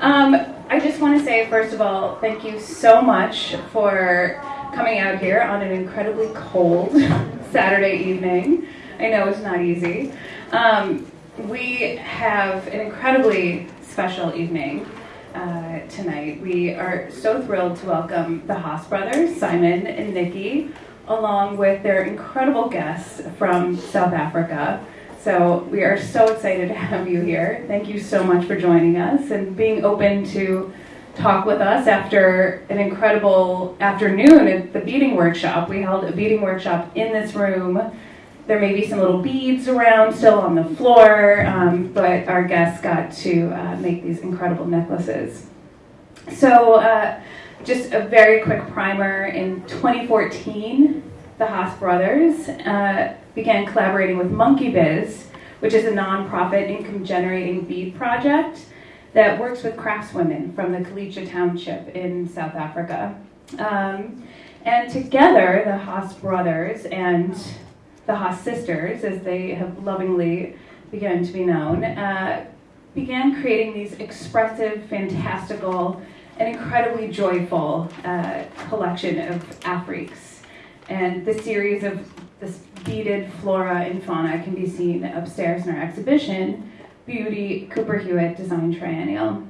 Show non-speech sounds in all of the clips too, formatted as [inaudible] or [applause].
Um, I just want to say, first of all, thank you so much for coming out here on an incredibly cold [laughs] Saturday evening. I know it's not easy. Um, we have an incredibly special evening uh, tonight. We are so thrilled to welcome the Haas brothers, Simon and Nikki, along with their incredible guests from South Africa. So we are so excited to have you here. Thank you so much for joining us and being open to talk with us after an incredible afternoon at the beading workshop. We held a beading workshop in this room. There may be some little beads around still on the floor, um, but our guests got to uh, make these incredible necklaces. So, uh, just a very quick primer. In 2014, the Haas brothers uh, began collaborating with Monkey Biz, which is a nonprofit income generating bead project that works with craftswomen from the Khayelitsha Township in South Africa. Um, and together, the Haas brothers and the Haas sisters, as they have lovingly begun to be known, uh, began creating these expressive, fantastical, and incredibly joyful uh, collection of Afreaks. And the series of this beaded flora and fauna can be seen upstairs in our exhibition, Beauty Cooper Hewitt Design Triennial.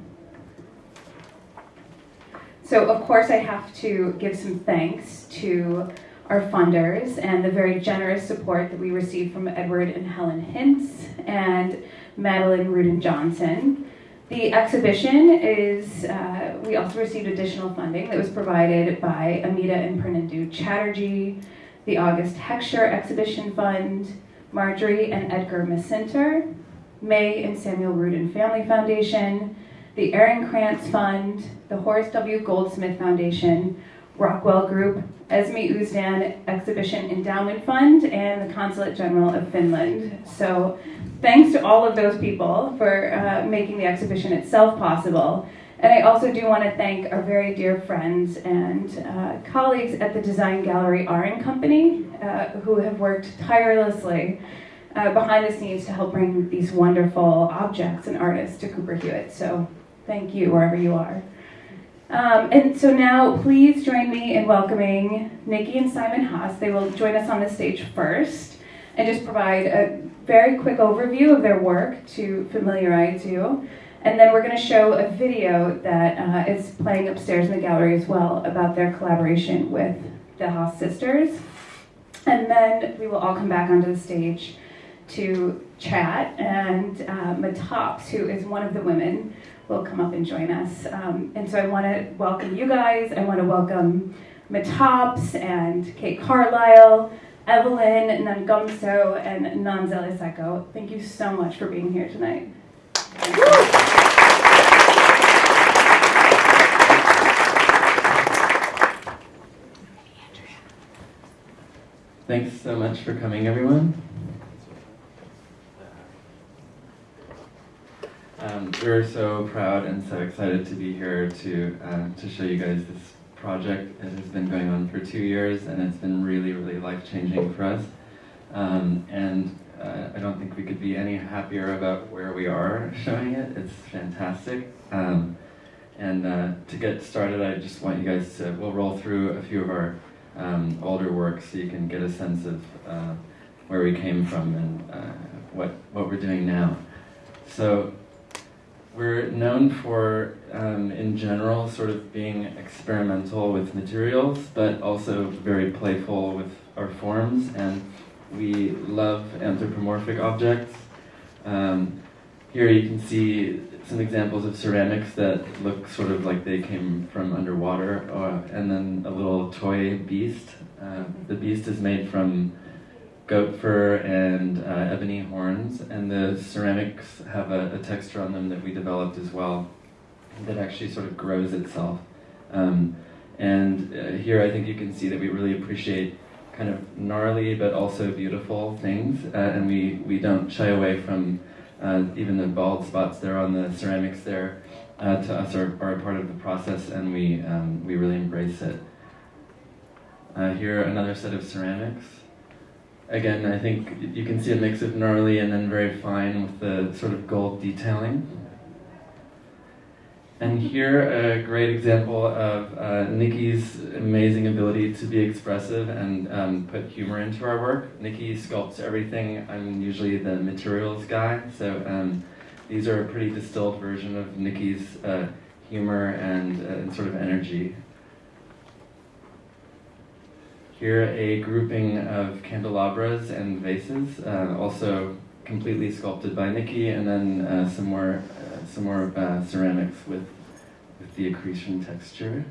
So of course I have to give some thanks to our funders and the very generous support that we received from Edward and Helen Hintz and Madeline Rudin Johnson. The exhibition is, uh, we also received additional funding that was provided by Amita and Purnendu Chatterjee, the August Heckscher Exhibition Fund, Marjorie and Edgar Masinter, May and Samuel Rudin Family Foundation, the Ehrenkranz Fund, the Horace W. Goldsmith Foundation, Rockwell Group, Esme Usdan Exhibition Endowment Fund, and the Consulate General of Finland. So thanks to all of those people for uh, making the exhibition itself possible. And I also do want to thank our very dear friends and uh, colleagues at the Design Gallery R & Company uh, who have worked tirelessly uh, behind the scenes to help bring these wonderful objects and artists to Cooper Hewitt. So thank you wherever you are. Um, and so now please join me in welcoming Nikki and Simon Haas. They will join us on the stage first and just provide a very quick overview of their work to familiarize you. And then we're going to show a video that uh, is playing upstairs in the gallery as well about their collaboration with the Haas sisters. And then we will all come back onto the stage to chat. And uh, Matops, who is one of the women, will come up and join us. Um, and so I want to welcome you guys. I want to welcome Matops and Kate Carlisle, Evelyn Nangumso, and Nanzeli Seko. Thank you so much for being here tonight. Thanks so much for coming, everyone. Um, we're so proud and so excited to be here to uh, to show you guys this project. It has been going on for two years, and it's been really, really life changing for us. Um, and uh, I don't think we could be any happier about where we are showing it. It's fantastic. Um, and uh, to get started, I just want you guys to, we'll roll through a few of our um, older works so you can get a sense of uh, where we came from and uh, what, what we're doing now. So we're known for, um, in general, sort of being experimental with materials, but also very playful with our forms, and we love anthropomorphic objects. Um, here you can see some examples of ceramics that look sort of like they came from underwater, uh, and then a little toy beast. Uh, the beast is made from goat fur and uh, ebony horns, and the ceramics have a, a, texture on them that we developed as well that actually sort of grows itself. Um, and uh, here I think you can see that we really appreciate kind of gnarly but also beautiful things, uh, and we, we don't shy away from uh, even the bald spots there on the ceramics there. Uh, to us are, are a part of the process, and we, um, we really embrace it. Uh, here another set of ceramics again, I think you can see a mix of gnarly and then very fine with the sort of gold detailing. And here, a great example of uh, Nikki's amazing ability to be expressive and um, put humor into our work. Nikki sculpts everything. I'm usually the materials guy, so um, these are a pretty distilled version of Nikki's uh, humor and, uh, and sort of energy. Here, a grouping of candelabras and vases, uh, also completely sculpted by Nikki, and then uh, some more uh, some more uh, ceramics with with the accretion texture.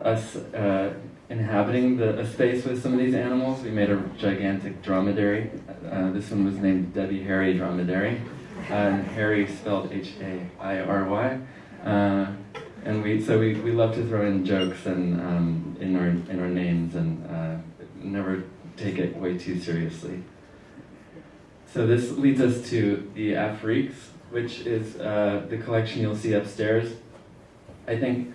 Us uh, inhabiting the a space with some of these animals, we made a gigantic dromedary. Uh, this one was named Debbie Harry Dromedary, and Harry spelled H A I R Y. Uh, and we so we, we love to throw in jokes and um, in our in our names and uh, never take it way too seriously. So this leads us to the Afreaks, which is uh, the collection you'll see upstairs. I think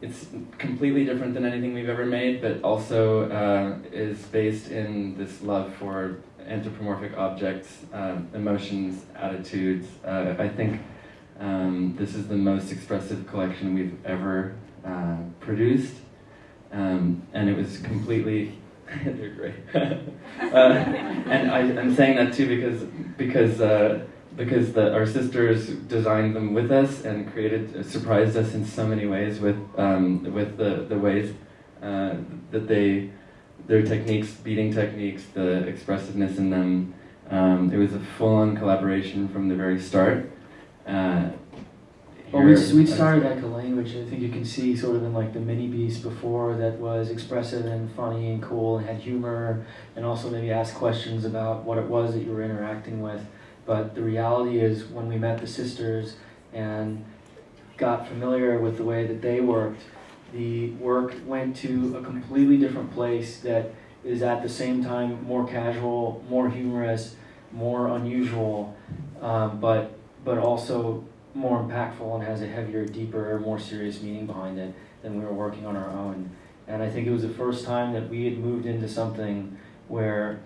it's completely different than anything we've ever made, but also uh, is based in this love for anthropomorphic objects, uh, emotions, attitudes. Uh, I think um, this is the most expressive collection we've ever uh, produced, um, and it was completely. [laughs] they're great, [laughs] uh, and I, am saying that too because because uh, because the, our sisters designed them with us and created surprised us in so many ways with um, with the the ways uh, that they their techniques, beading techniques, the expressiveness in them. Um, it was a full-on collaboration from the very start. Uh, well, we, we started like a language. I think you can see sort of in like the mini beast before that was expressive and funny and cool and had humor and also maybe asked questions about what it was that you were interacting with. But the reality is when we met the sisters and got familiar with the way that they worked, the work went to a completely different place that is at the same time more casual, more humorous, more unusual, um, but but also more impactful and has a heavier, deeper, more serious meaning behind it than we were working on our own. And I think it was the first time that we had moved into something where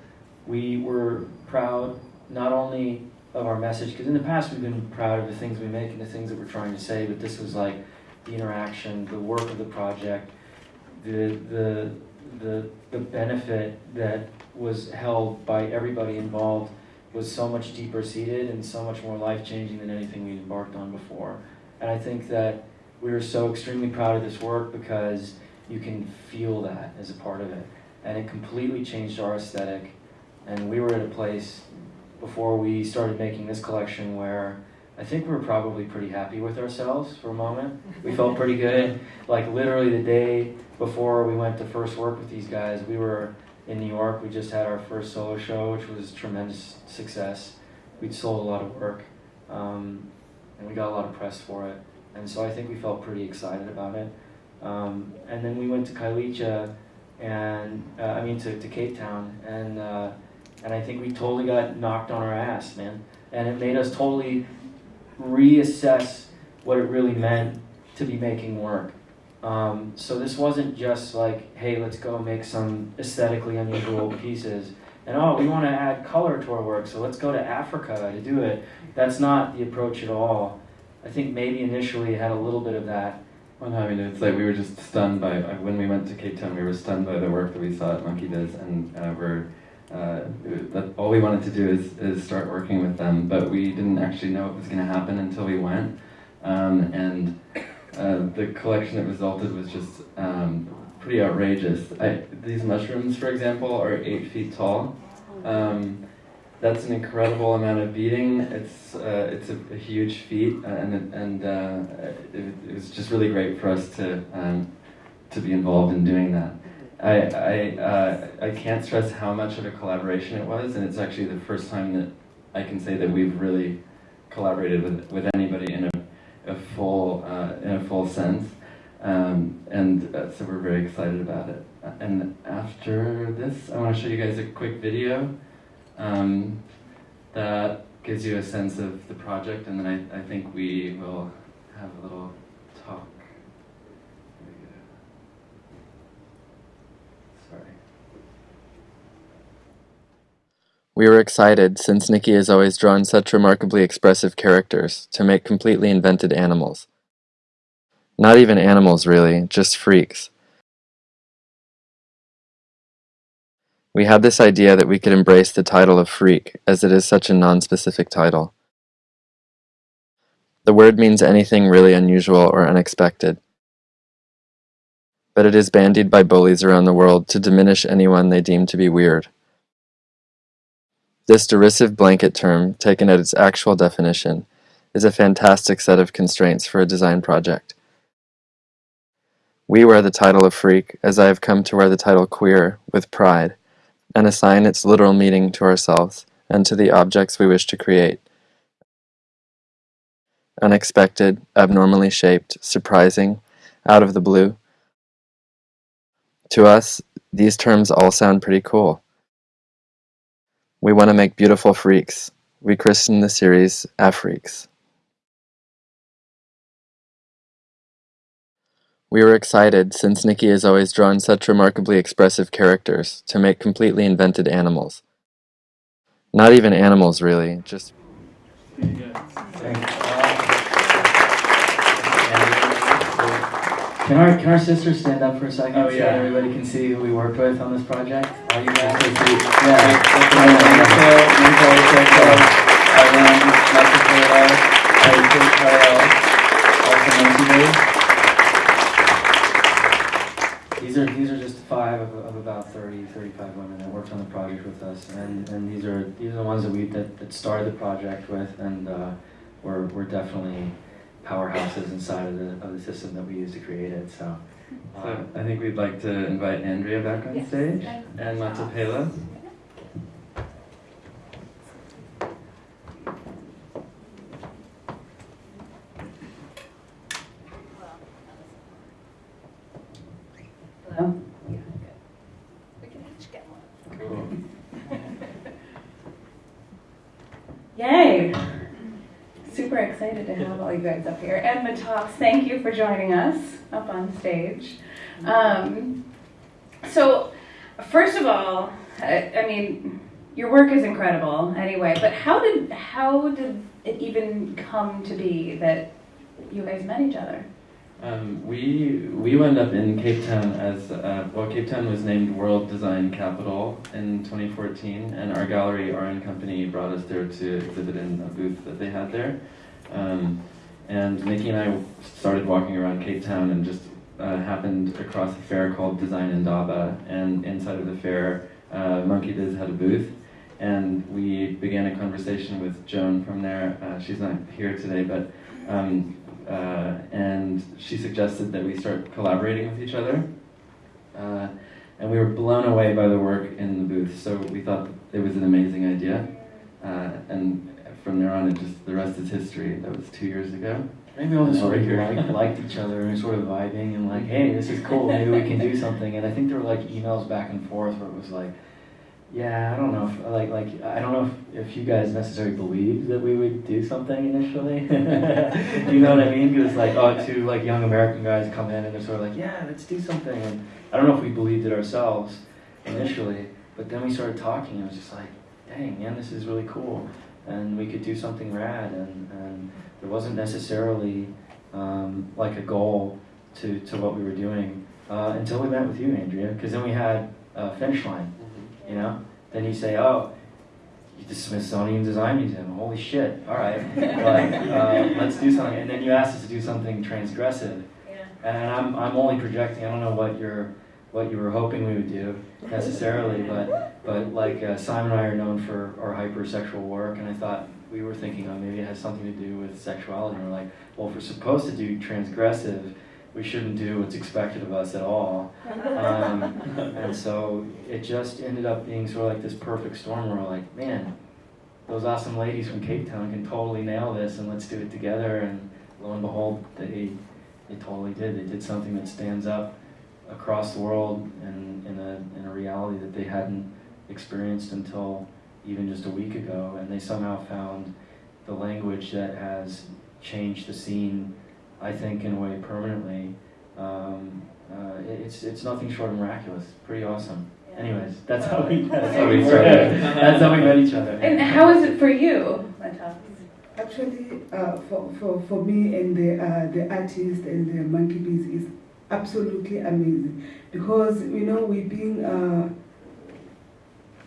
we were proud not only of our message, because in the past we've been proud of the things we make and the things that we're trying to say, but this was like the interaction, the work of the project, the the the the benefit that was held by everybody involved was so much deeper seated and so much more life changing than anything we'd embarked on before. And I think that we were so extremely proud of this work because you can feel that as a part of it. And it completely changed our aesthetic. And we were at a place before we started making this collection where I think we were probably pretty happy with ourselves for a moment. We felt pretty good. Like literally the day before we went to first work with these guys, we were in New York. We just had our first solo show, which was tremendous success. We'd sold a lot of work, um, and we got a lot of press for it. And so I think we felt pretty excited about it. Um, and then we went to Khayelitsha, and uh, I mean to, to Cape Town, and uh, and I think we totally got knocked on our ass, man. And it made us totally reassess what it really meant to be making work. Um, so this wasn't just like, hey, let's go make some aesthetically unusual [laughs] pieces. And oh, we want to add color to our work, so let's go to Africa to do it. That's not the approach at all. I think maybe initially it had a little bit of that. Well, no, I mean, it's like we were just stunned by, when we went to Cape Town, we were stunned by the work that we saw at Monkey Biz, and uh, we're, uh, that, all we wanted to do is, is start working with them, but we didn't actually know what was going to happen until we went. Um, and uh, the collection that resulted was just um, pretty outrageous. I, these mushrooms, for example, are eight feet tall. Um, that's an incredible amount of beading. It's uh, it's a, a, huge feat, uh, and and uh, it, it, was just really great for us to um, to be involved in doing that. I I uh, I can't stress how much of a collaboration it was, and it's actually the first time that I can say that we've really collaborated with with anybody in a, a full uh, in a full sense. Um, and uh, so we're very excited about it. And after this, I want to show you guys a quick video um, that gives you a sense of the project, and then I, I think we will have a little talk. Sorry. We were excited, since Nikki has always drawn such remarkably expressive characters, to make completely invented animals. Not even animals, really, just freaks. We had this idea that we could embrace the title of freak, as it is such a non-specific title. The word means anything really unusual or unexpected. But it is bandied by bullies around the world to diminish anyone they deem to be weird. This derisive blanket term, taken at its actual definition, is a fantastic set of constraints for a design project. We wear the title of freak, as I have come to wear the title queer, with pride, and assign its literal meaning to ourselves and to the objects we wish to create. Unexpected, abnormally shaped, surprising, out of the blue. To us, these terms all sound pretty cool. We want to make beautiful freaks. We christened the series Afreaks. We were excited, since Nikki has always drawn such remarkably expressive characters, to make completely invented animals. Not even animals, really, just Can our, can our sisters stand up for a second Oh, so yeah. that everybody can see who we worked with on this project? All you guys can see. These are, these are just five of, of about 30, 35 women that worked on the project with us. And, and these are, these are the ones that we, that, that started the project with and, uh, we're, we're definitely powerhouses inside of the, of the system that we use to create it, so. uh, So I think we'd like to invite Andrea back on Yes. stage and Matapela. Hello. We can each get one. Cool. Yay! Super excited to have all you guys up here. And tops, thank you for joining us up on stage. Um, so, first of all, I, I mean, your work is incredible anyway, but how did, how did it even come to be that you guys met each other? Um, we we wound up in Cape Town as uh, well. Cape Town was named World Design Capital in 2014, and our gallery, our own company, brought us there to exhibit in a booth that they had there. Um, and Nikki and I started walking around Cape Town and just uh, happened across a fair called Design Indaba, and inside of the fair, uh, Monkey Biz had a booth. And we began a conversation with Joan from there. Uh, she's not here today, but um, uh, and she suggested that we start collaborating with each other. Uh, and we were blown away by the work in the booth, so we thought it was an amazing idea. Uh, and from there on, it just the rest is history. That was two years ago. Maybe all just sort of here. liked, each other and sort of vibing and like, hey, this is cool, maybe we can do something. And I think there were like emails back and forth where it was like, yeah, I don't know, if, like, like I don't know if, if you guys necessarily believed that we would do something initially. [laughs] you know what I mean? Because like, oh, two like young American guys come in and they're sort of like, yeah, let's do something. And I don't know if we believed it ourselves initially, but then we started talking and it was just like, dang, man, this is really cool. And we could do something rad and, and there wasn't necessarily um, like a goal to, to what we were doing uh, until we met with you, Andrea, because then we had a finish line, you know? Then you say, oh, the Smithsonian Design Museum, holy shit, all right, [laughs] like, uh, let's do something. And then you asked us to do something transgressive. Yeah. And I'm, I'm only projecting, I don't know what you're, what you were hoping we would do necessarily, but, but like uh, Simon and I are known for our hypersexual work, and I thought we were thinking, oh, maybe it has something to do with sexuality. And we're like, well, if we're supposed to do transgressive, we shouldn't do what's expected of us at all. Um, [laughs] and so it just ended up being sort of like this perfect storm where we're like, man, those awesome ladies from Cape Town can totally nail this and let's do it together. And lo and behold, they, they totally did. They did something that stands up across the world and in a, in a reality that they hadn't experienced until even just a week ago. And they somehow found the language that has changed the scene, I think, in a way permanently. Um, uh, it's, it's nothing short of miraculous. Pretty awesome. anyways, that's how we, [laughs] that's how how we we started. That's how we met each other. And how is it for you, Mata? Actually, uh, for, for, for me and the, uh, the artist and the Monkey Biz is absolutely amazing because you know we've been uh,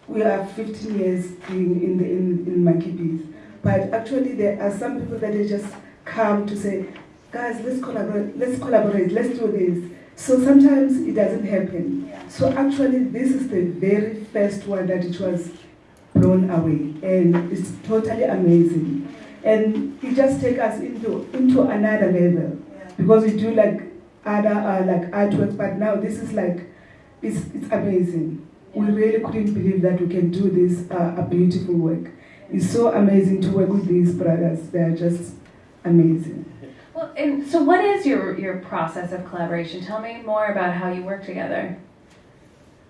we are 15 years being in the in, in bees, but actually there are some people that they just come to say, guys, let's collaborate, let's collaborate, let's do this. So sometimes it doesn't happen. So actually, this is the very first one that it was blown away, and it's totally amazing. And it just take us into into another level because we do like other uh, like artworks, but now this is like it's it's amazing. We really couldn't believe that we can do this uh, a beautiful work. It's so amazing to work with these brothers. They are just amazing. Well, and so what is your, your process of collaboration? Tell me more about how you work together.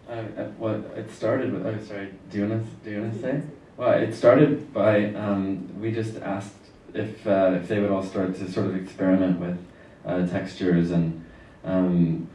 Uh, uh, well, it started with. Oh, sorry. Do you wanna do you wanna say? Well, it started by um, we just asked if uh, if they would all start to sort of experiment with uh, textures and um,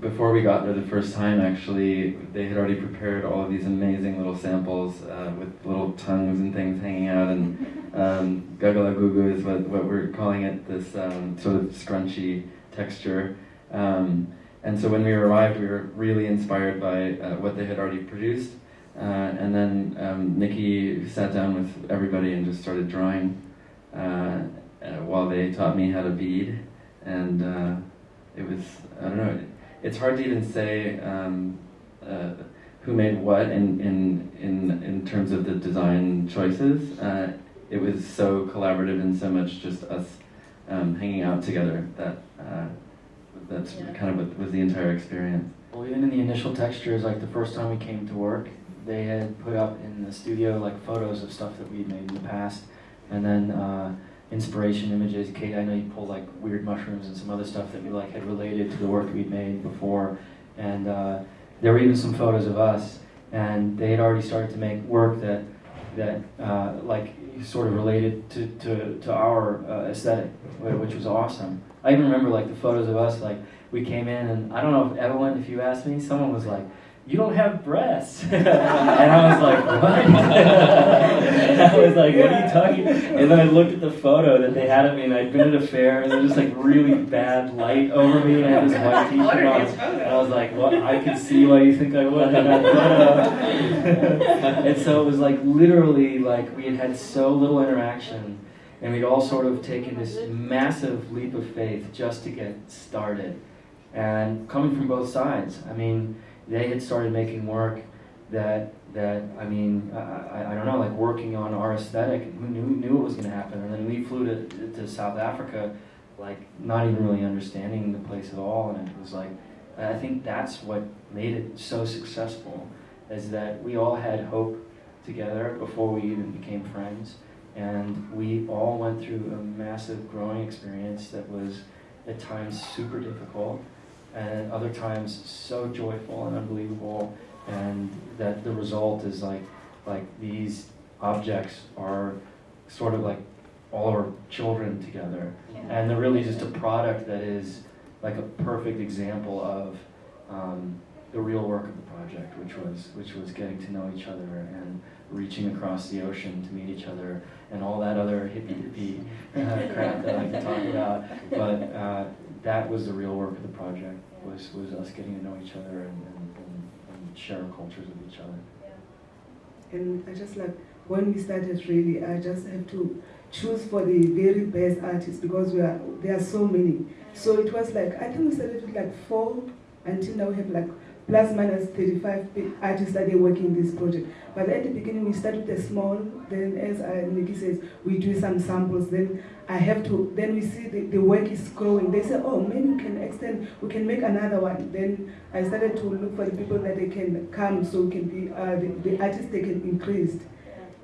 before we got there the first time, actually, they had already prepared all of these amazing little samples uh, with little tongues and things hanging out, and um, gagalagugu is what, what we're calling it, this um, sort of scrunchy texture. Um, and so when we arrived, we were really inspired by uh, what they had already produced. Uh, and then um, Nikki sat down with everybody and just started drawing uh, uh, while they taught me how to bead. And uh, it was, I don't know, it's hard to even say um, uh, who made what in, in, in, in terms of the design choices. Uh, it was so collaborative and so much just us um, hanging out together that uh, that's Yeah. kind of what was the entire experience. Well, even in the initial textures, like the first time we came to work, they had put up in the studio like photos of stuff that we'd made in the past, and then uh, inspiration images. Kate, I know you pulled like weird mushrooms and some other stuff that we like had related to the work we'd made before, and uh, there were even some photos of us, and they had already started to make work that that uh, like sort of related to, to, to our uh, aesthetic, which was awesome. I even remember like the photos of us like we came in and I don't know if Evelyn, if you asked me, someone was like, "You don't have breasts," [laughs] and I was like, "What?" [laughs] I was like, "What are you talking?" And then I looked at the photo that they had of me, and I'd been at a fair, and there was just like really bad light over me, and I had this [laughs] white T-shirt on. And I was like, "What? I can see why you think I would in that photo." and so it was like literally like we had had so little interaction and we'd all sort of taken this massive leap of faith just to get started and coming from both sides i mean they had started making work that that i mean i, I, don't know like working on our aesthetic who knew, knew it was going to happen. And then we flew to, to south africa like not even really understanding the place at all. And it was like i think that's what made it so successful is that we all had hope together before we even became friends. And we all went through a massive growing experience that was at times super difficult and other times so joyful and unbelievable and that the result is like like these objects are sort of like all our children together and they're really just a product that is like a perfect example of um, the real work of the project, which was which was getting to know each other and reaching across the ocean to meet each other and all that other hippy dippy uh, crap that I can talk about. [laughs] But uh, that was the real work of the project was was us getting to know each other and, and, and, and share cultures with each other. And I just like when we started really, I just have to choose for the very best artists because we are there are so many. So it was like I think we started with like four until now we have like plus minus 35 artists that are working in this project. But at the beginning we started with a small, then as uh, Nikki says, we do some samples, then I have to, then we see the, the work is growing. They say, oh, maybe we can extend, we can make another one. Then I started to look for the people that they can come so we can be, uh, the, the artists they can increase.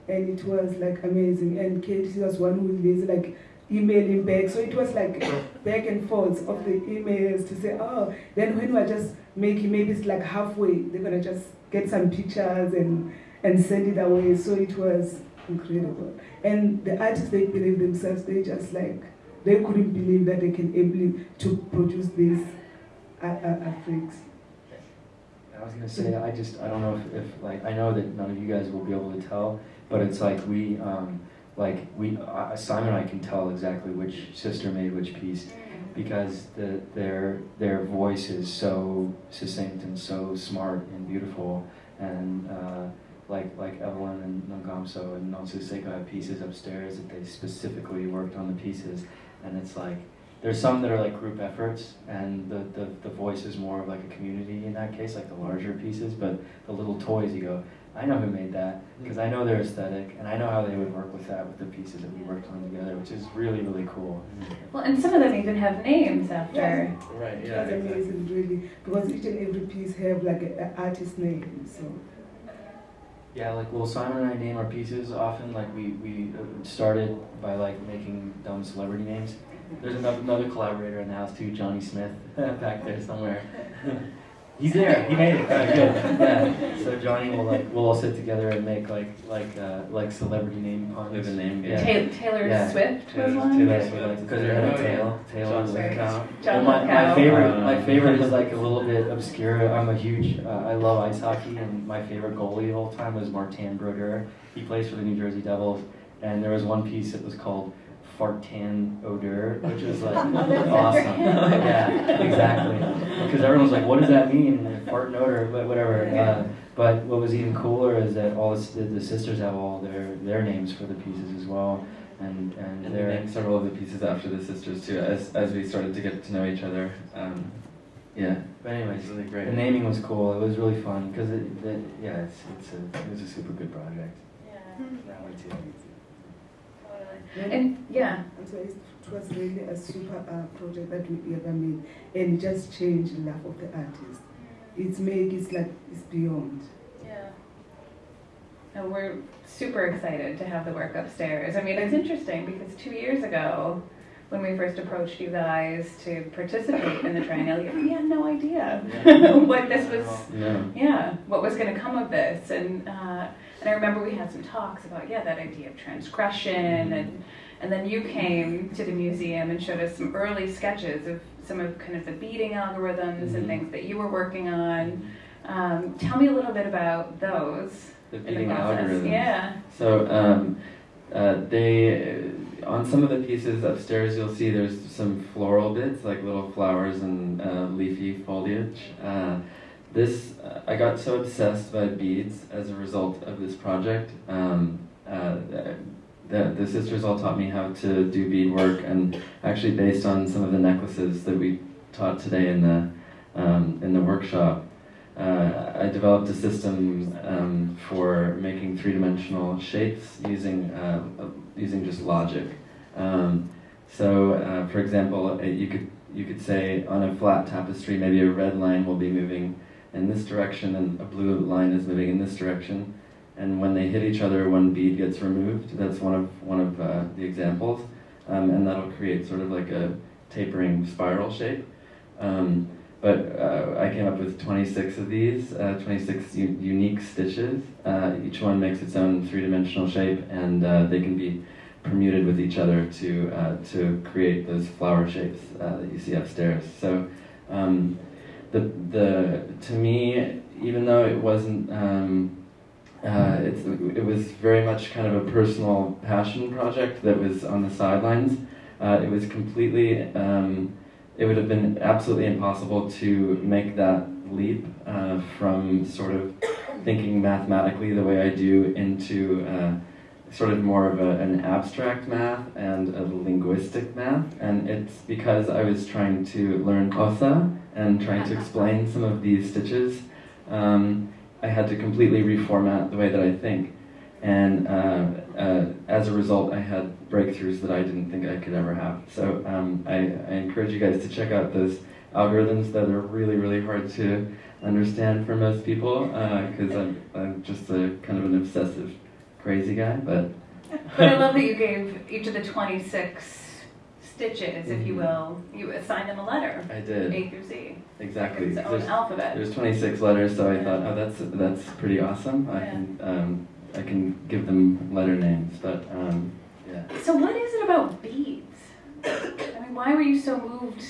And it was like amazing. And Kate she was one who is like emailing back. So it was like back and forth of the emails to say, oh, then when we're just making, maybe it's like halfway, they're gonna just get some pictures and, and send it away. So it was incredible. And the artists, they believe themselves, they just like, they couldn't believe that they can able to produce these uh, uh, uh. I was gonna say, I just, I don't know if, if, like, I know that none of you guys will be able to tell, but it's like we, um, like, we, uh, Simon and I can tell exactly which sister made which piece because the, their, their voice is so succinct and so smart and beautiful. And, uh, like, like Evelyn and Nongamso and Nonsuseko have pieces upstairs that they specifically worked on the pieces. And it's like, there's some that are like group efforts, and the, the, the voice is more of like a community in that case, like the larger pieces. But the little toys, you go, I know who made that because I know their aesthetic, and I know how they would work with that with the pieces that we worked on together, which is really really cool. Well, and some of them even have names after. Right, It yeah, was exactly. amazing, really, because each and every piece have like an artist name. So Yeah, like well, Simon and I name our pieces often. Like we we uh, started by like making dumb celebrity names. There's another, another collaborator in the house too, Johnny Smith, [laughs] back there somewhere. [laughs] He's there. He made it. Oh, good. [laughs] Yeah. So Johnny will like we'll all sit together and make like like uh, like celebrity name puns. We have a name game. Yeah. Ta- Taylor Yeah. Swift was one. Taylor Swift. because they're in a Oh, tail. Tail John is. John well, my, my favorite, my Uh, favorite is like a little bit obscure. I'm a huge, uh, I love ice hockey, and my favorite goalie of all time was Martin Brodeur. He plays for the New Jersey Devils, and there was one piece that was called Fartan Odeur, which is like that's it for awesome. [laughs] yeah, exactly. Because everyone's like, "What does that mean?" And fart and odor, but whatever. Uh, but what was even cooler is that all the, the, the sisters have all their their names for the pieces as well, and and, And they're named several of the pieces after the sisters too, as as we started to get to know each other. Um, yeah, But anyways, it's really great. The naming was cool. It was really fun because it, it, yeah, it's, it's a, it was a super good project. Yeah, That way too. Totally. And yeah, And so it was really a super uh, project that we ever made, and it just changed the life of the artist. It's made, it's like it's beyond. Yeah. and we're super excited to have the work upstairs. I mean, it's interesting because two years ago, when we first approached you guys to participate in the triennial, we had no idea [laughs] what this was. No. Yeah, what was going to come of this, and uh, and I remember we had some talks about yeah that idea of transgression, and and then you came to the museum and showed us some early sketches of some of kind of the beading algorithms and Mhm. things that you were working on. Um, tell me a little bit about those The in the algorithms. Yeah. So um, uh, they on some of the pieces upstairs, you'll see there's some floral bits like little flowers and uh, leafy foliage. Uh, this I got so obsessed by beads as a result of this project. Um, uh, the, the sisters all taught me how to do bead work and actually based on some of the necklaces that we taught today in the um, in the workshop, uh, I developed a system um, for making three-dimensional shapes using uh, uh, using just logic. Um, so, uh, for example, uh, you could you could say on a flat tapestry, maybe a red line will be moving in this direction, and a blue line is moving in this direction. And when they hit each other, one bead gets removed. That's one of one of uh, the examples, um, and that'll create sort of like a tapering spiral shape. Um, but uh, I came up with 26 of these, uh, 26 unique stitches. Uh, each one makes its own three-dimensional shape, and uh, they can be permuted with each other to uh, to create those flower shapes that you see upstairs. So, um, the the to me, even though it wasn't. Um, uh, it's, it was very much kind of a personal passion project that was on the sidelines. Uh, it was completely um, it would have been absolutely impossible to make that leap uh, from sort of thinking mathematically the way I do into uh, sort of more of a, an abstract math and a linguistic math. And it's because I was trying to learn Xhosa and trying to explain some of these stitches. Um, I had to completely reformat the way that I think. And uh, uh, as a result, I had breakthroughs that I didn't think I could ever have. So um, I, I encourage you guys to check out those algorithms that are really, really hard to understand for most people because I'm, I'm just a kind of an obsessive, crazy guy. But But I love that you gave each of the 26 stitches, if you Mhm. will, you assign them a letter, I did A through Z, exactly. its own There's, alphabet. there's 26 letters, so I thought, oh, that's that's pretty awesome. I Yeah. can um, I can give them letter names, but um, yeah. So what is it about beads? I mean, why were you so moved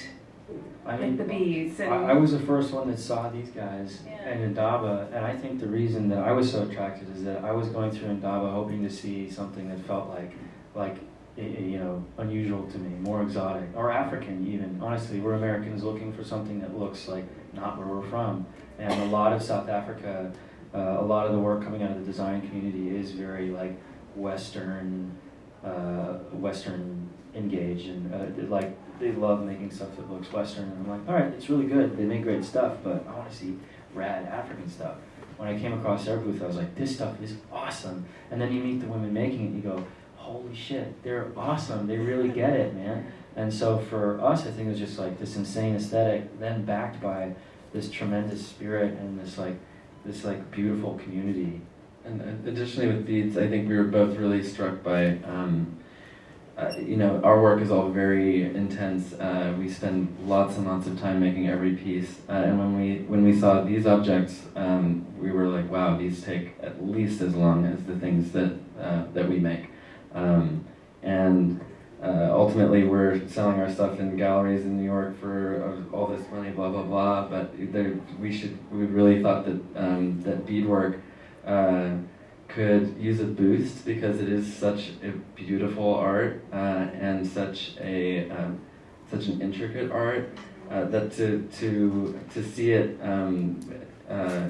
I like mean, the bees and I, I was the first one that saw these guys Yeah. in Indaba, and I think the reason that I was so attracted is that I was going through Indaba hoping to see something that felt like, like, i- i- you know, unusual to me, more exotic, or African even. Honestly, we're Americans looking for something that looks like not where we're from, and a lot of South Africa, uh, a lot of the work coming out of the design community is very like Western, uh, Western engaged, and uh, like they love making stuff that looks Western. And I'm like, all right, it's really good. They make great stuff, but I want to see rad African stuff. When I came across their booth, I was like, this stuff is awesome. And then you meet the women making it, and you go, holy shit, they're awesome. They really get it, man. And so for us, I think it was just like this insane aesthetic, then backed by this tremendous spirit and this like this like beautiful community. And uh, additionally with beads, I think we were both really struck by, um, uh, you know, our work is all very intense. Uh, we spend lots and lots of time making every piece. Uh, and when we when we saw these objects, um, we were like, wow, these take at least as long as the things that uh, that we make. Um, and uh, ultimately, we're selling our stuff in galleries in New York for uh, all this money, blah blah blah. But there, we should we really thought that um, that beadwork uh, could use a boost because it is such a beautiful art uh, and such a um, such an intricate art uh, that to to to see it um, uh,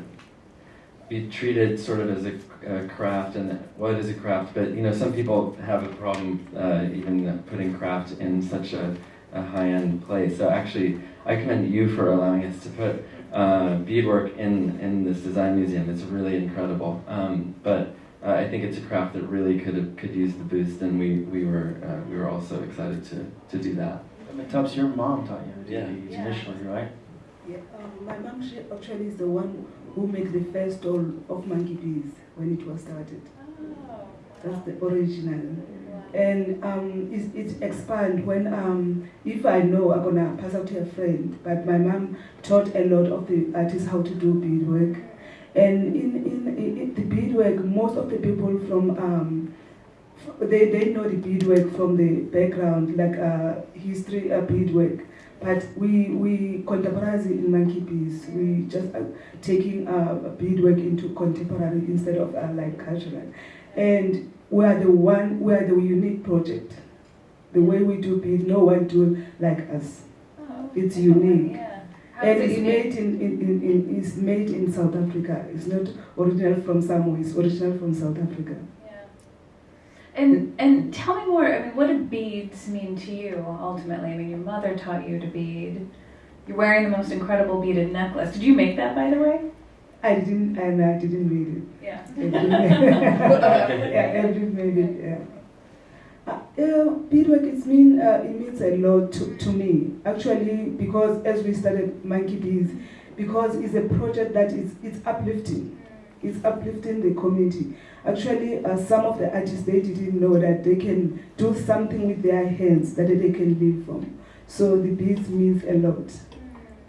be treated sort of as a, a craft and well it is a craft but you know some people have a problem uh, even putting craft in such a, a high-end place so actually I commend you for allowing us to put uh, beadwork in, in this design museum. It's really incredible. Um, but uh, I think it's a craft that really could have, could use the boost, and we, we were uh, we were also excited to, to do that. I mean, Tubbs, your mom taught you to Yeah. these Yeah. initially, right? Yeah, um, my mom she actually is the one who made the first doll of Monkey Biz when it was started. Oh. That's the original. And um, it, it expand when um, if I know I'm gonna pass out to a friend. But my mom taught a lot of the artists how to do beadwork. And in, in, in the beadwork, most of the people from um, f- they, they know the beadwork from the background, like uh, history uh, beadwork. But we we contemporary in Monkey Biz. We just uh, taking uh, beadwork into contemporary instead of uh, like cultural. And we are the one, we are the unique project. The way we do bead, no one do like us. Oh, It's unique. Yeah. And it's unique? made in, in, in, in it's made in South Africa. It's not original from somewhere. It's original from South Africa. And and tell me more. I mean, what do beads mean to you ultimately? I mean, your mother taught you to bead. You're wearing the most incredible beaded necklace. Did you make that, by the way? I didn't, and I didn't read it. Yeah. Yeah, Edwin made it. Yeah. Uh, beadwork it mean uh, it means a lot to, to me actually because as we started Monkey Biz, because it's a project that is it's uplifting, it's uplifting the community. Actually, uh, some of the artists they didn't know that they can do something with their hands that they can live from. So the beads means a lot.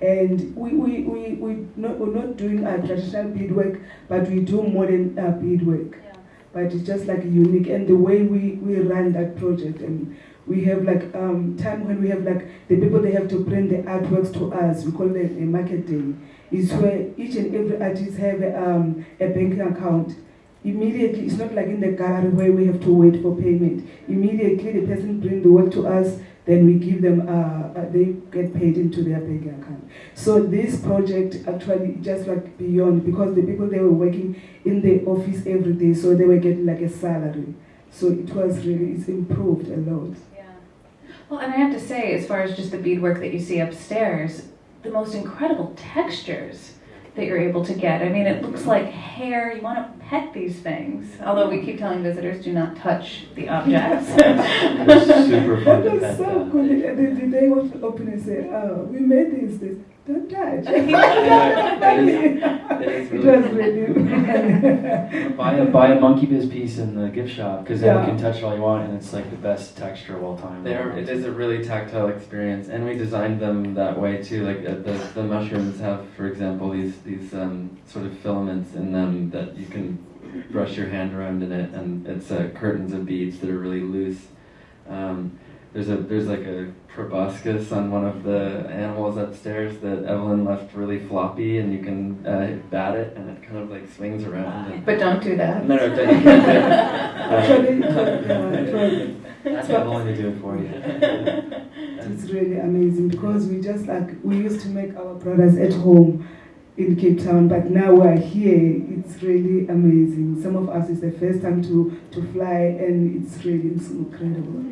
And we, we, we, we not, we're not doing uh, traditional beadwork, but we do modern uh, beadwork. Yeah. But it's just like unique. And the way we, we run that project, and we have like um, time when we have like the people, they have to bring the artworks to us. We call it a market day. It's where each and every artist have a, um, a banking account. Immediately, it's not like in the gallery where we have to wait for payment. Immediately, the person bring the work to us, then we give them, uh, uh, they get paid into their banking account. So this project actually just like beyond because the people they were working in the office every day, so they were getting like a salary. So it was really it's improved a lot. Yeah. Well, and I have to say, as far as just the beadwork that you see upstairs, the most incredible textures that you're able to get. I mean, it looks like hair. You want to pet these things. Although we keep telling visitors, do not touch the objects. [laughs] It's super fun That to was pet so them. cool. The, the, the day was open and said, "Oh, we made this. this. Don't touch." [laughs] It is- it is it really was really. [laughs] buy a buy a monkey biz piece in the gift shop because then Yeah. you can touch it all you want and it's like the best texture of all time. They are, it is a really tactile experience, and we designed them that way too. Like uh, the, the mushrooms have, for example, these these um, sort of filaments in them that you can brush your hand around in it, and it's uh, curtains of beads that are really loose. Um, there's a there's like a proboscis on one of the animals upstairs that Evelyn left really floppy, and you can uh, bat it, and it kind of like swings around. And, But don't do that. no, no, don't- [laughs] you can't [laughs] do it. Actually, it was- yeah, it was- That's I'm willing to do it for you. [laughs] It's really amazing because we just like we used to make our products at home in Cape Town, but now we're here. It's really amazing. Some of us it's the first time to to fly, and it's really it's incredible.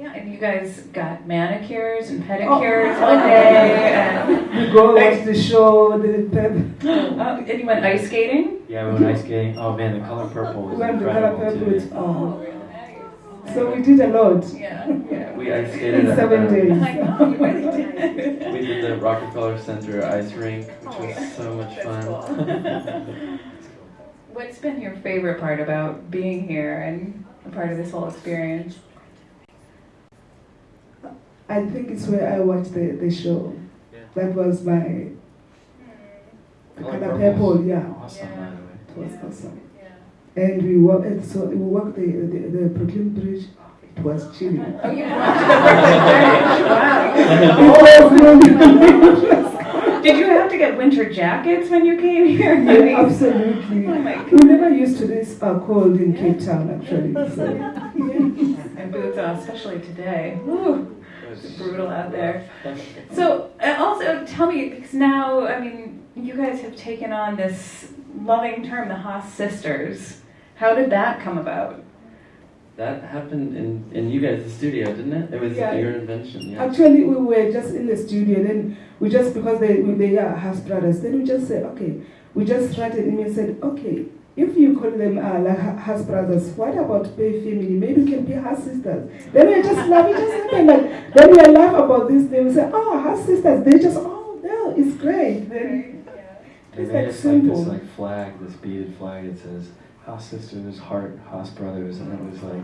Oh my gosh. Yeah, and you guys got manicures and pedicures Oh. all day. And, We go watch the show, the pep. [gasps] oh, and you went ice skating? Yeah, we went ice skating. Oh man, the color purple was We went to color purple. too. It's, oh. really nice. So we did a lot. Yeah. Yeah, we ice skated In at, seven days. [laughs] I know, really did. We did the Rockefeller Center ice rink, which Oh, was yeah. so much That's fun. cool. [laughs] What's been your favorite part about being here and a part of this whole experience? I think it's where I watched the, the show. Yeah. That was my Color color purple's purple. Yeah, Awesome, Yeah. by the way. it was Yeah. awesome. Yeah. And we walked. and So we walked the the, the Brooklyn Bridge. It was chilly. [laughs] Oh, you [laughs] watched the Wow. [laughs] Did you have to get winter jackets when you came here? Yeah, absolutely. Oh my We never used to this uh, cold in Cape Town actually. So. And boots on, especially today. Whew, it's brutal out there. So, uh, also tell me, because now, I mean, you guys have taken on this loving term, the Haas sisters. How did that come about? That happened in, in you guys' studio, didn't it? It was Yeah. your invention, yeah. Actually, we were just in the studio. Then we just because they they are Haas brothers. Then we just said, okay. We just started and we said, okay. If you call them uh, like hu- house brothers, what about Bay family? Maybe we can be house sisters. Then we just laugh. It just happened like then we laugh about this. Then we say, oh, house sisters. They just oh no, it's great. Then They It's made like us like this like flag, this beaded flag. It says Haas Sisters, Heart, Haas Brothers, and it was like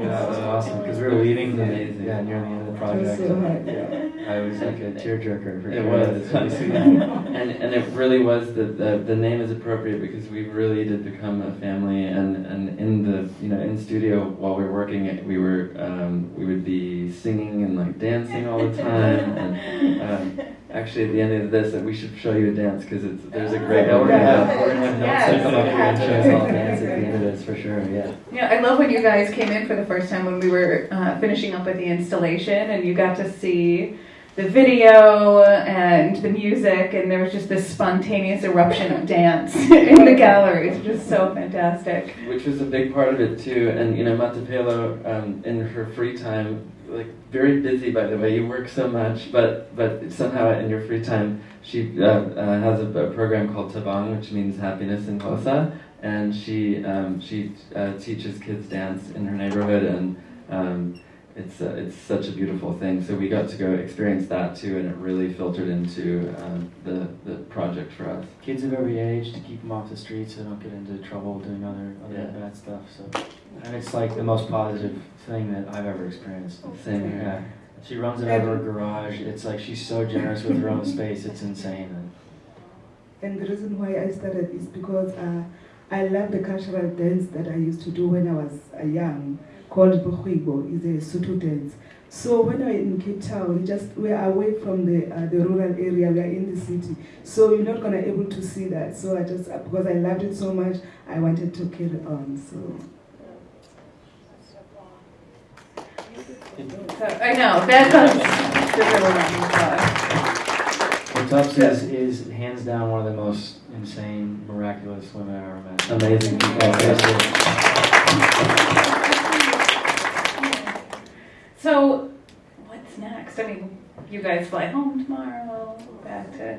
yeah, it was awesome because we were leaving the Amazing. yeah near the end of the project. so and. Yeah. I was like a tearjerker for It was. It's really sweet. and and it really was the, the the name is appropriate because we really did become a family and and in the you know in studio while we were working we were um, we would be singing and like dancing all the time and um, actually at the end of this that we should show you a dance because it's there's a great Yeah, we're gonna have, we're gonna have Yes. Nelson come up here and show us all dance at the end of this for sure. Yeah. Yeah, I love when you guys came in for the first time when we were uh, finishing up with the installation and you got to see the video and the music and there was just this spontaneous eruption of dance [laughs] in the gallery. It's just so fantastic. which was a big part of it too. And you know, Matapelo, um, in her free time, like very busy by the way, you work so much, but but somehow in your free time, she uh, uh, has a, a program called Tabang, which means happiness in Xhosa, and she um, she uh, teaches kids dance in her neighborhood, and um, it's uh, it's such a beautiful thing. So we got to go experience that too, and it really filtered into um, the the project for us. Kids of every age to keep them off the streets so they don't get into trouble doing other other Yeah. bad stuff. So, and it's like the most positive thing that I've ever experienced. Same Yeah. She runs it out of her garage. It's like she's so generous with her own [laughs] space. It's insane. And And the reason why I started is because uh, I love the cultural dance that I used to do when I was uh, young, called Bukhibo, is a Sotho dance. So when I in Cape Town, just we're away from the uh, the rural area, we are in the city. So you're not gonna able to see that. So I just uh, because I loved it so much, I wanted to carry on. So So, I know, that was super the Tubbs is, is hands down one of the most insane, miraculous women I've ever met. Amazing people. Yeah, seriously. So, what's next? I mean, you guys fly home tomorrow, back to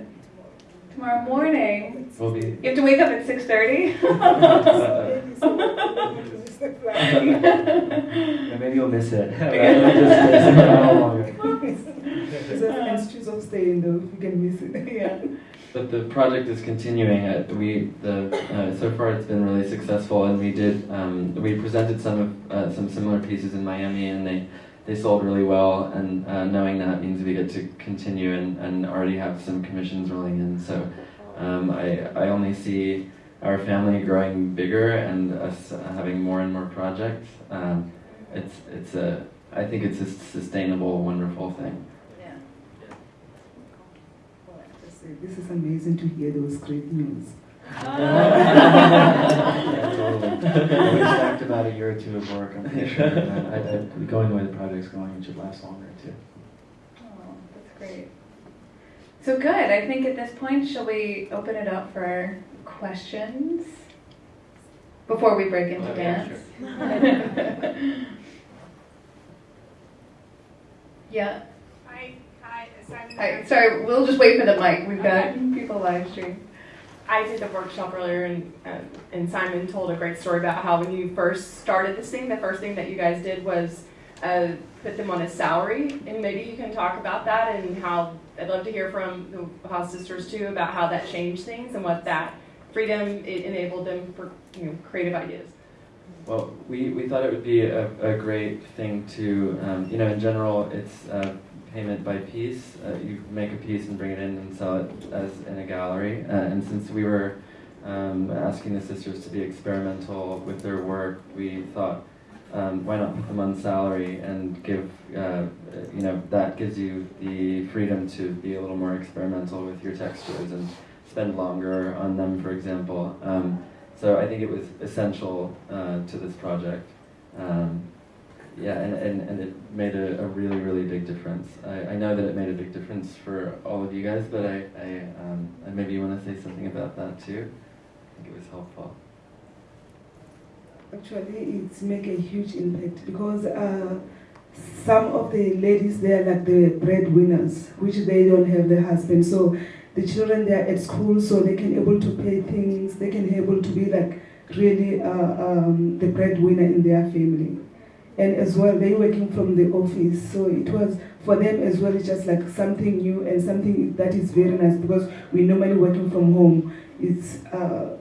tomorrow morning. We'll be You have to wake up at 6.30? [laughs] Yeah, maybe you'll miss it. [laughs] It'll just stay somewhere a little longer. it's of staying though, if you can miss it. [laughs] yeah. But the project is continuing. Uh, we the uh, so far it's been really successful, and we did um, we presented some of uh, some similar pieces in Miami, and they they sold really well. And uh, knowing that means we get to continue and, and already have some commissions rolling in. So um, I I only see our family growing bigger and us having more and more projects. Um, it's it's a I think it's a sustainable, wonderful thing. Yeah. This is amazing to hear those great news. Yeah, totally. We expect about a year or two of work, I'm pretty sure. and I, I, going the way the project's going, it should last longer too. Oh, that's great. So good. I think at this point, shall we open it up for questions before we break into Oh, yeah, dance? yeah. Hi, hi, Hi. Sorry, we'll just wait for the mic. We've got people live stream. I did the workshop earlier, and uh, and Simon told a great story about how when you first started this thing, the first thing that you guys did was uh, put them on a salary, and maybe you can talk about that and how I'd love to hear from the Haas sisters too about how that changed things and what that freedom it enabled them for you know creative ideas. Well, we, we thought it would be a, a great thing to, um, you know, in general, it's uh, payment by piece. Uh, you make a piece and bring it in and sell it as in a gallery. Uh, and since we were um, asking the sisters to be experimental with their work, we thought, um, why not put them on salary and give, uh, you know, that gives you the freedom to be a little more experimental with your textures and spend longer on them, for example. Um, so I think it was essential uh, to this project. Yeah, and, and, and it made a, a really, really big difference. I, I know that it made a big difference for all of you guys, but I, I um, and maybe you want to say something about that too. I think it was helpful. Actually, it's make a huge impact because uh, some of the ladies they are like the breadwinners, which they don't have the husband. So the children they are at school, so they can able to pay things. They can able to be like really uh, um, the breadwinner in their family. And as well, they working from the office, so it was for them as well. It's just like something new and something that is very nice because we normally working from home. It's uh,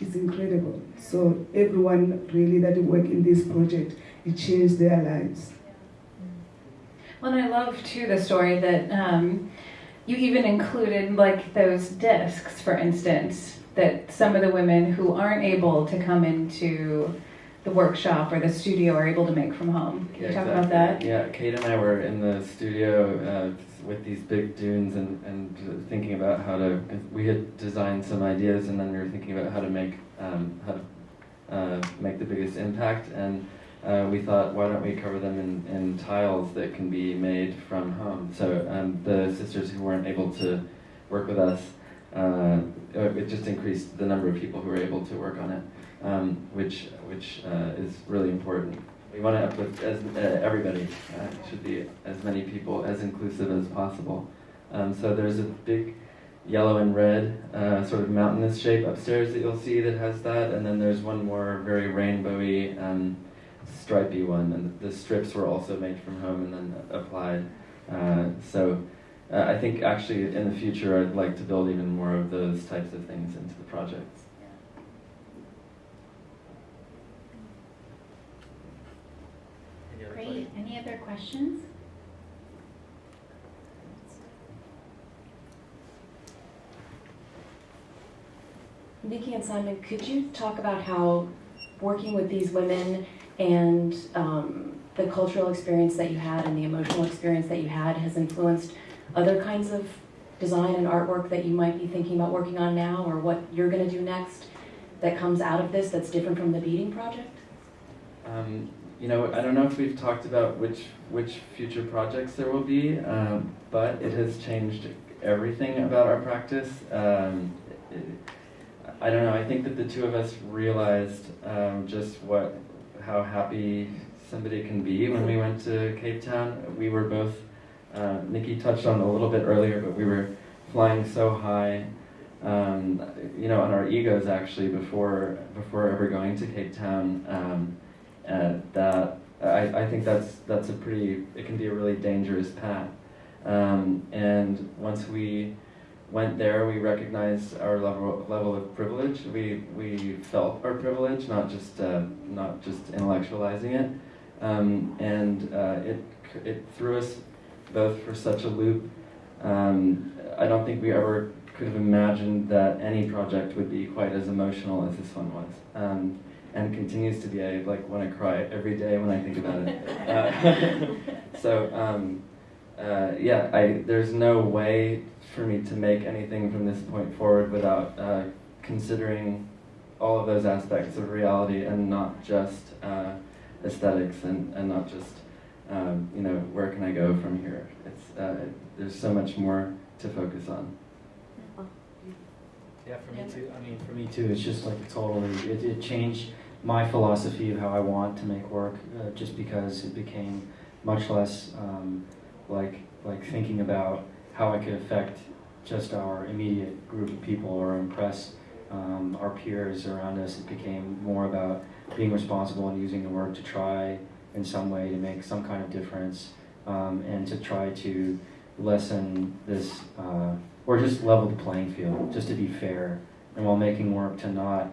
it's incredible. So everyone really that work in this project, it changed their lives. Well, and I love too the story that um, you even included like those discs, for instance, that some of the women who aren't able to come into the workshop or the studio are able to make from home. Can you talk about that? Yeah, Kate and I were in the studio uh, with these big dunes and, and thinking about how to. We had designed some ideas, and then we were thinking about how to make um, how to uh, make the biggest impact. And uh, we thought, why don't we cover them in, in tiles that can be made from home? So um, the sisters who weren't able to work with us, uh, it just increased the number of people who were able to work on it um, which which uh, is really important. We want to uplift as uh, everybody. Uh, should be as many people as inclusive as possible. Um, so there's a big yellow and red uh, sort of mountainous shape upstairs that you'll see that has that, and then there's one more very rainbowy, um, stripy one, and the strips were also made from home and then applied. Uh, so. Uh, I think actually in the future I'd like to build even more of those types of things into the projects. Great. Any other questions? Nikki and Simon, could you talk about how working with these women and um, the cultural experience that you had and the emotional experience that you had has influenced other kinds of design and artwork that you might be thinking about working on now or what you're going to do next that comes out of this that's different from the beading project? Um, you know, I don't know if we've talked about which which future projects there will be, um, but it has changed everything about our practice. Um, it, I don't know. I think that the two of us realized um, just what how happy somebody can be when we went to Cape Town. We were both. Uh, Nikki touched on a little bit earlier, but we were flying so high. Um, you know, on our egos actually before before ever going to Cape Town. Uh, that I, I think that's that's a pretty it can be a really dangerous path. Um, and once we went there we recognized our level level of privilege. We we felt our privilege not just uh, not just intellectualizing it. Um, and uh, it it threw us both for such a loop. Um, I don't think we ever could have imagined that any project would be quite as emotional as this one was. Um, and continues to be. I like want to cry every day when I think about it. [laughs] Uh, [laughs] so um, uh, yeah, I there's no way for me to make anything from this point forward without uh, considering all of those aspects of reality and not just uh, aesthetics and, and not just um, you know where can I go from here. It's uh, there's so much more to focus on. Yeah, for me too. I mean, for me too. It's just like totally. It, it changed my philosophy of how I want to make work, uh, just because it became much less um, like like thinking about how I could affect just our immediate group of people or impress um, our peers around us. It became more about being responsible and using the work to try in some way to make some kind of difference um, and to try to lessen this. Uh, or just level the playing field, just to be fair, and while making work to not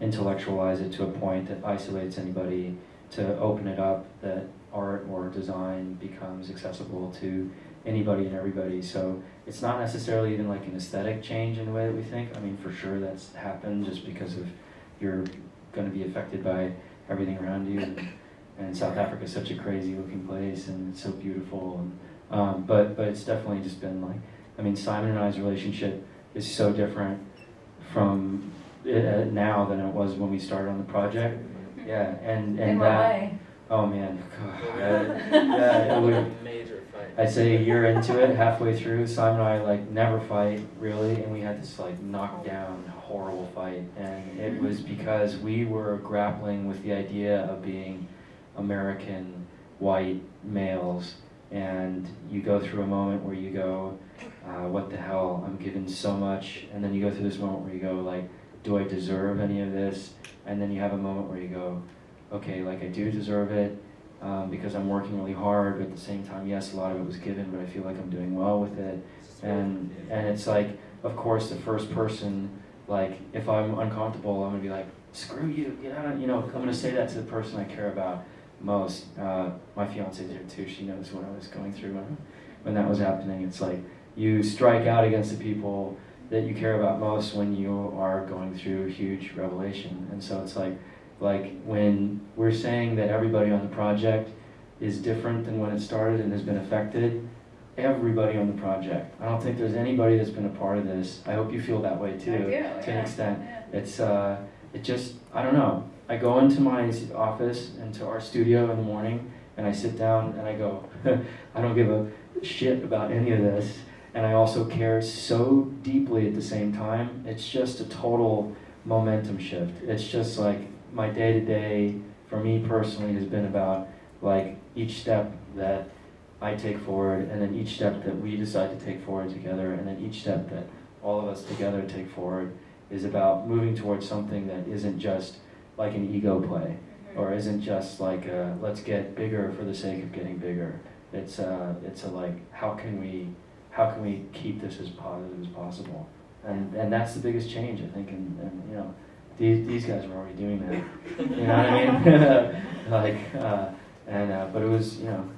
intellectualize it to a point that isolates anybody, to open it up that art or design becomes accessible to anybody and everybody. So it's not necessarily even like an aesthetic change in the way that we think. I mean, for sure that's happened just because of you're going to be affected by everything around you. And, and South Africa is such a crazy looking place and it's so beautiful. And, um, but but it's definitely just been like I mean, Simon and I's relationship is so different from uh, now than it was when we started on the project. Yeah, and and In that. way? Oh man, yeah, yeah, it would, Major fight. I'd say a year into it, halfway through, Simon and I like never fight really, and we had this like knockdown, horrible fight, and it was because we were grappling with the idea of being American white males, and you go through a moment where you go, uh, what the hell, I'm given so much, and then you go through this moment where you go like, do I deserve any of this? And then you have a moment where you go, okay, like I do deserve it um, because I'm working really hard, but at the same time, yes, a lot of it was given, but I feel like I'm doing well with it. And and it's like, of course, the first person, like if I'm uncomfortable, I'm gonna be like, screw you, you know, you know, I'm gonna say that to the person I care about most. Uh, my fiance's here too; she knows what I was going through when when that was happening. It's like you strike out against the people that you care about most when you are going through a huge revelation, and so it's like like when we're saying that everybody on the project is different than when it started and has been affected everybody on the project. I don't think there's anybody that's been a part of this. I hope you feel that way too do, to yeah. an extent. Yeah. it's uh it just i don't know. I go into my office into our studio in the morning and i sit down and i go [laughs] i don't give a shit about any of this and i also care so deeply at the same time. It's just a total momentum shift. It's just like my day to day for me personally has been about like each step that I take forward, and then each step that we decide to take forward together, and then each step that all of us together take forward is about moving towards something that isn't just like an ego play, mm-hmm. or isn't just like a, let's get bigger for the sake of getting bigger. It's a, it's a like how can we how can we keep this as positive as possible, and and that's the biggest change I think, and, and you know these, these guys were already doing that. You know what I mean? [laughs] like, uh, and uh, but it was you know,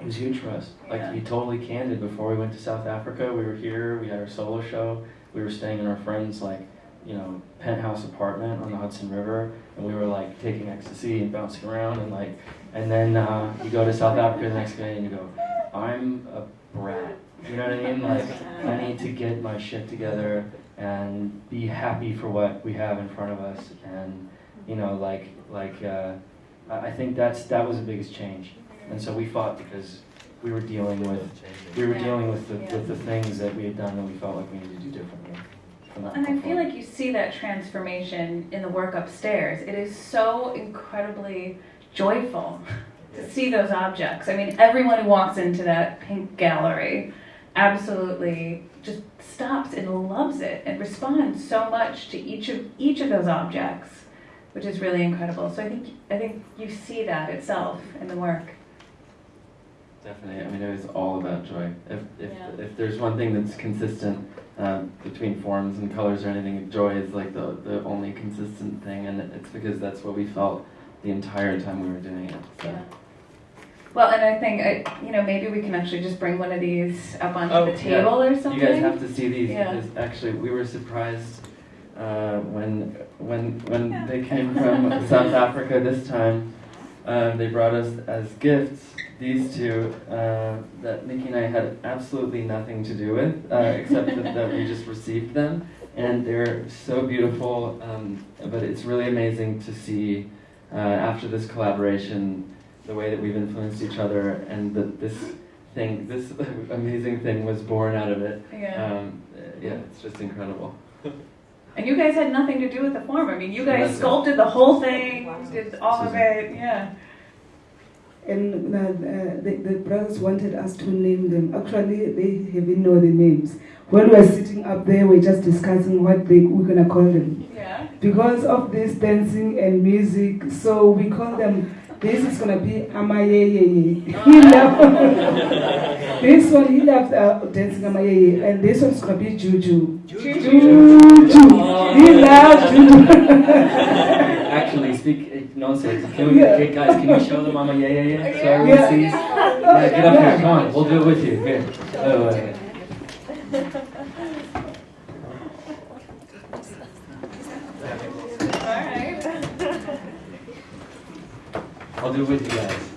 it was huge for us. Like to be totally candid, before we went to South Africa, we were here. We had our solo show. We were staying in our friend's like, you know, penthouse apartment on the Hudson River, and we were like taking ecstasy and bouncing around and like, and then uh, you go to South Africa the next day and you go, I'm a brat. You know what I mean? Like, I need to get my shit together and be happy for what we have in front of us and you know like like uh, I I think that's that was the biggest change and so we fought because we were dealing with we were dealing with the with the things that we had done that we felt like we needed to do differently And I feel like you see that transformation in the work upstairs. It is so incredibly joyful to see those objects. I mean, everyone who walks into that pink gallery absolutely just stops and loves it and responds so much to each of each of those objects, which is really incredible. So I think I think you see that itself in the work. Definitely. I mean, it was all about joy. If if, Yeah. if there's one thing that's consistent um, between forms and colors or anything, joy is like the the only consistent thing, and it's because that's what we felt the entire time we were doing it. So. Well, and I think I, you know maybe we can actually just bring one of these up onto Oh, the yeah. table or something. You guys have to see these Yeah. because actually we were surprised uh, when when when they came from [laughs] South Africa this time, um, they brought us as gifts these two uh, that Nikki and I had absolutely nothing to do with, uh, [laughs] except that, that we just received them, and they're so beautiful. Um, but it's really amazing to see uh, after this collaboration the way that we've influenced each other, and that this thing, this [laughs] amazing thing, was born out of it. Yeah. Um, yeah, it's just incredible. And you guys had nothing to do with the form. I mean, you guys Nothing. sculpted the whole thing, did all of it. Yeah. And uh, the, the brothers wanted us to name them. Actually, they even know the names. When we were sitting up there, we are just discussing what they, we're gonna call them. Yeah. Because of this dancing and music, so we call them. This is gonna be Amayeye. He loved [laughs] this one. He loved uh, dancing Amayeye, and this one's gonna be Juju. Juju. He loved Juju. [laughs] Actually, speak uh, nonsense. Can we, Yeah. guys, can you show the mama yeah, yeah, [laughs] yeah? So Yeah. everyone Yeah. sees. Yeah, get up here, come on, we'll do it with you. Here. Oh, wait, wait. All right. I'll do it with you guys.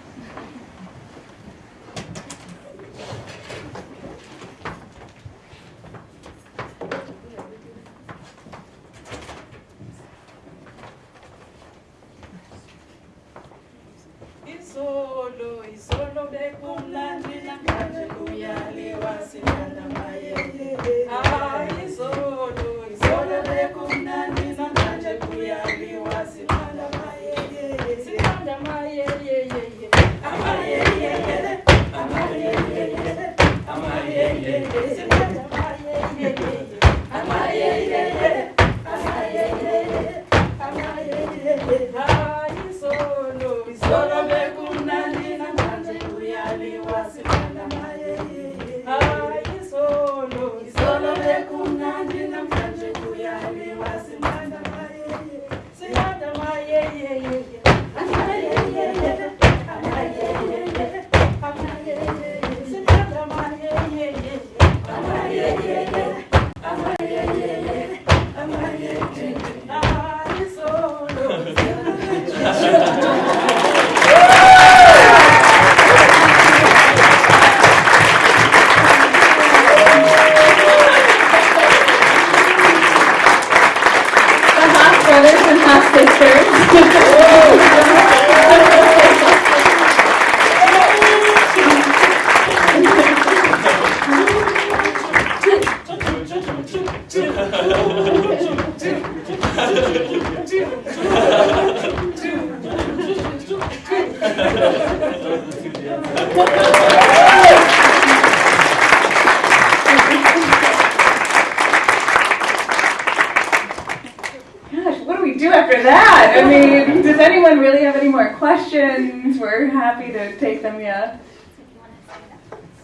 Happy to take them, yeah.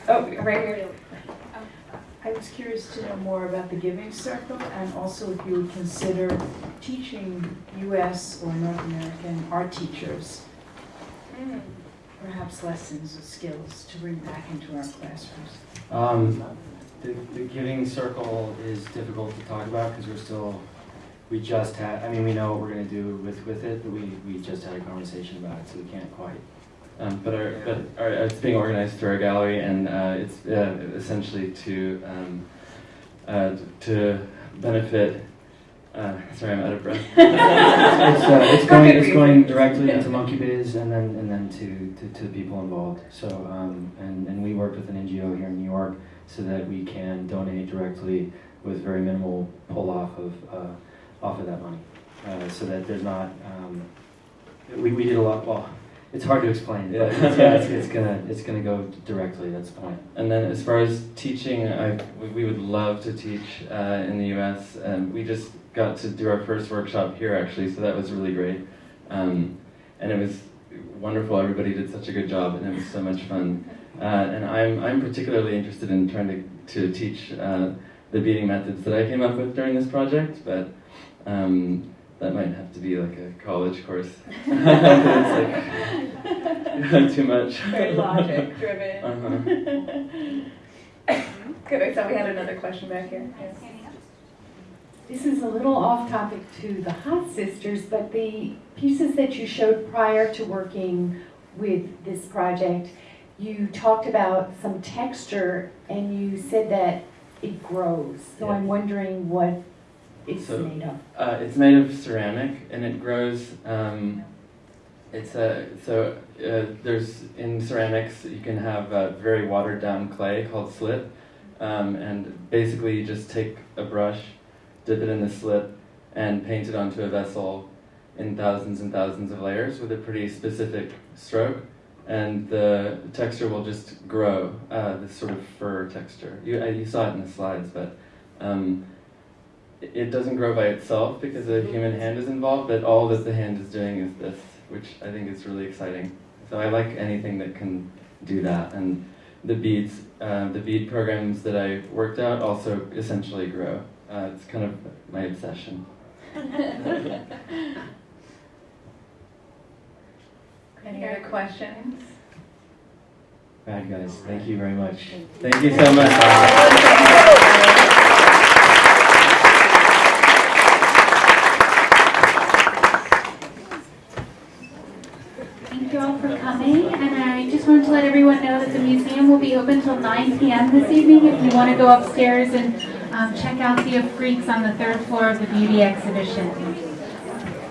Oh, right here. I was curious to know more about the Giving Circle and also if you would consider teaching US or North American art teachers perhaps lessons or skills to bring back into our classrooms. Um, the, the giving circle is difficult to talk about because we're still, we just had, I mean, we know what we're gonna do with, with it, but we, we just had a conversation about it, so we can't quite. Um, but our, but our, it's being organized through our gallery, and uh, it's uh, essentially to um, uh, to benefit. Uh, sorry, I'm out of breath. [laughs] It's, uh, it's going, it's going directly into Monkey Biz and then, and then to, to, to the people involved. So, um, and, and we worked with an NGO here in New York so that we can donate directly with very minimal pull off of, uh, off of that money. Uh, so that there's not, um, we, we did a lot, well, it's hard to explain, Yeah. it's, yeah, it's, it's gonna, it's gonna go directly, that's the point. And then as far as teaching, I, we- we would love to teach uh, in the U.S. Um, we just got to do our first workshop here actually, so that was really great. Um, and it was wonderful. Everybody did such a good job, and it was so much fun. Uh, and I'm I'm particularly interested in trying to to teach uh, the beading methods that I came up with during this project, but. Um, that might have to be like a college course. [laughs] [laughs] it's like too much. Very logic driven. Uh-huh. Good, I thought we had another question back here. Yes. this is a little off topic to the Haas Sisters, but the pieces that you showed prior to working with this project, you talked about some texture and you said that it grows. So Yeah. I'm wondering what it's So- made of. Uh, it's made of ceramic and it grows. Um, it's a so uh, there's in ceramics you can have a very watered down clay called slip, um, and basically you just take a brush, dip it in the slip, and paint it onto a vessel in thousands and thousands of layers with a pretty specific stroke, and the texture will just grow. Uh, this sort of fur texture. You uh, you saw it in the slides, but. Um, it it doesn't grow by itself because a human hand is involved, but all that the hand is doing is this, which I think is really exciting. So I like anything that can do that, and the beads, uh, the bead programs that I worked out also essentially grow. Uh, it's kind of my obsession. [laughs] Any other questions? Bad guys, thank you very much. Thank you so much. Thank you all for coming, and I just wanted to let everyone know that the museum will be open till 9 p.m. this evening if you want to go upstairs and um, check out the Afreaks on the third floor of the beauty exhibition.